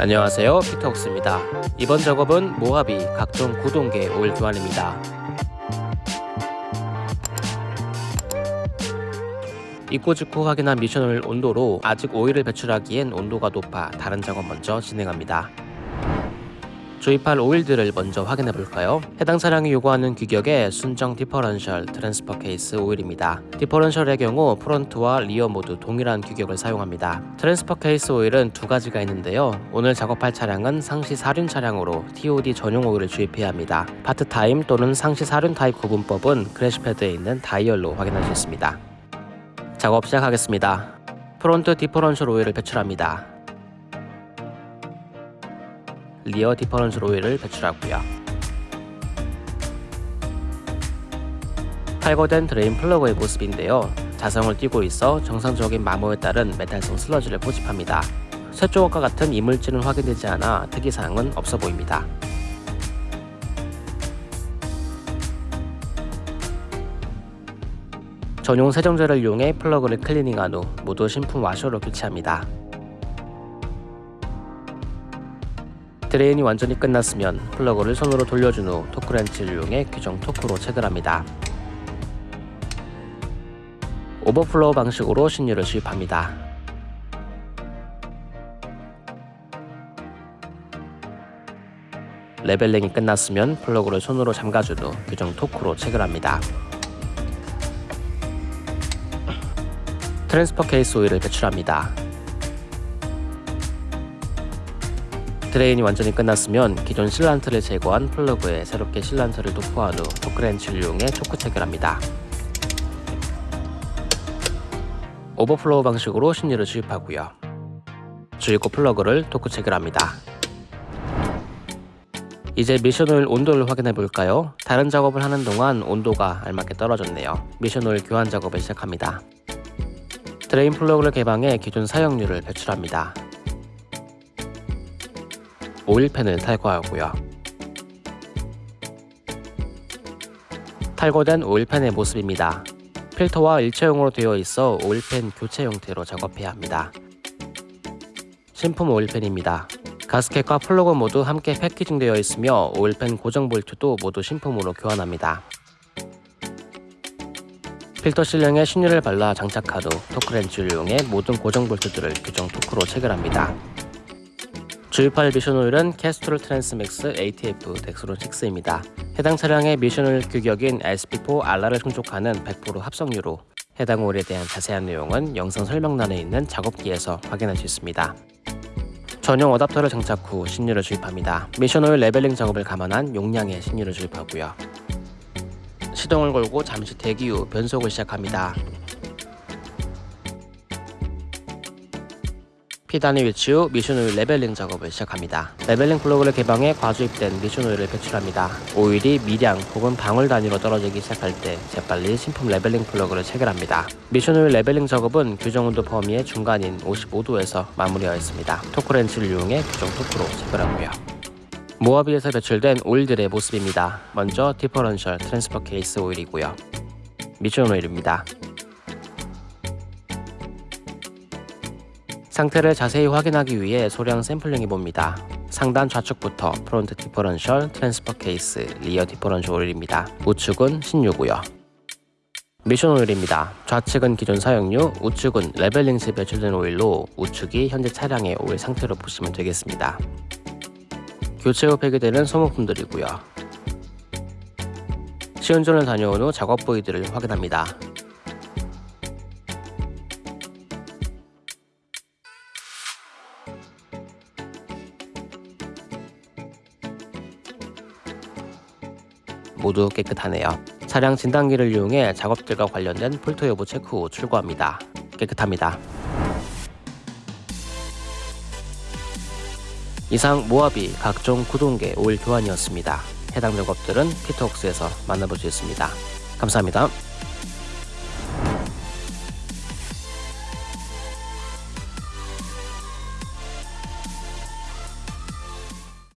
안녕하세요. 피터옥스입니다. 이번 작업은 모하비 각종 구동계 오일 교환입니다. 입고 직후 확인한 미션 오일 온도로 아직 오일을 배출하기엔 온도가 높아 다른 작업 먼저 진행합니다 주입할 오일들을 먼저 확인해 볼까요? 해당 차량이 요구하는 규격의 순정 differential transfer case 오일입니다. differential의 경우 프론트와 rear 모두 동일한 규격을 사용합니다. transfer case 오일은 두 가지가 있는데요. 오늘 작업할 차량은 상시 사륜 차량으로 TOD 전용 오일을 주입해야 합니다. 파트 타임 또는 상시 사륜 타입 구분법은 crash pad에 있는 다이얼로 확인할 수 있습니다. 작업 시작하겠습니다. 프론트 differential 오일을 배출합니다. rear differential 오일을 배출하고요. 탈거된 drain 플러그의 모습인데요. 자성을 띄고 있어 정상적인 마모에 따른 메탈성 슬러지를 포집합니다. 쇠조각과 같은 이물질은 확인되지 않아 특이사항은 없어 보입니다. 전용 세정제를 이용해 플러그를 클리닝한 후 모두 신품 와셔로 교체합니다. drain이 완전히 끝났으면 플러그를 손으로 돌려준 후 토크렌치를 이용해 규정 토크로 체결합니다. 오버플로우 방식으로 신유를 주입합니다. leveling이 끝났으면 플러그를 손으로 잠가준 후 규정 토크로 체결합니다. transfer case 오일을 배출합니다. drain이 완전히 끝났으면 기존 sealant를 제거한 플러그에 새롭게 sealant를 도포한 후 토크렌치를 이용해 토크 체결합니다. 오버플로우 방식으로 신유를 주입하고요. 주입구 플러그를 토크 체결합니다. 이제 미션 오일 온도를 확인해 볼까요? 다른 작업을 하는 동안 온도가 알맞게 떨어졌네요. 미션 오일 교환 작업을 시작합니다. drain 플러그를 개방해 기존 사용유를 배출합니다. 오일팬을 탈거하고요. 탈거된 오일팬의 모습입니다. 필터와 일체형으로 되어 있어 오일팬 교체 형태로 작업해야 합니다. 신품 오일팬입니다. 가스켓과 플러그 모두 함께 packaging되어 있으며 오일팬 고정 볼트도 모두 신품으로 교환합니다. 필터 실링에 신유를 발라 장착한 후 토크렌치를 이용해 모든 고정 볼트들을 규정 토크로 체결합니다. 주입할 미션 오일은 캐스트롤 트랜스맥스 ATF 덱스론 6입니다. 해당 차량의 미션 오일 규격인 SP4 RR을 충족하는 100% 합성유로 해당 오일에 대한 자세한 내용은 영상 설명란에 있는 작업기에서 확인할 수 있습니다. 전용 어답터를 장착 후 신유를 주입합니다. 미션 오일 leveling 작업을 감안한 용량의 신유를 주입하고요. 시동을 걸고 잠시 대기 후 변속을 시작합니다. P단에 위치 후 미션 오일 leveling 작업을 시작합니다. leveling 플러그를 개방해 과주입된 미션 오일을 배출합니다. 오일이 미량 혹은 방울 단위로 떨어지기 시작할 때 재빨리 신품 leveling 플러그를 체결합니다. 미션 오일 leveling 작업은 규정 온도 범위의 중간인 55도에서 마무리하였습니다. 토크렌치를 이용해 규정 토크로 체결하고요. 모하비에서 배출된 오일들의 모습입니다. 먼저 differential transfer case 오일이고요. 미션 오일입니다. 상태를 자세히 확인하기 위해 소량 샘플링 해 봅니다. 상단 좌측부터 프론트 differential, transfer case, rear differential 오일입니다. 우측은 신유고요. 미션 오일입니다. 좌측은 기존 사용유, 우측은 leveling 시 배출된 오일로 우측이 현재 차량의 오일 상태로 보시면 되겠습니다. 교체 후 폐기되는 소모품들이고요. 시운전을 다녀온 후 작업 부위들을 확인합니다. 모두 깨끗하네요. 차량 진단기를 이용해 작업들과 관련된 폴터 여부 체크 후 출고합니다. 깨끗합니다. 이상 모하비 각종 구동계 오일 교환이었습니다. 해당 작업들은 피터웍스에서 만나볼 수 있습니다. 감사합니다.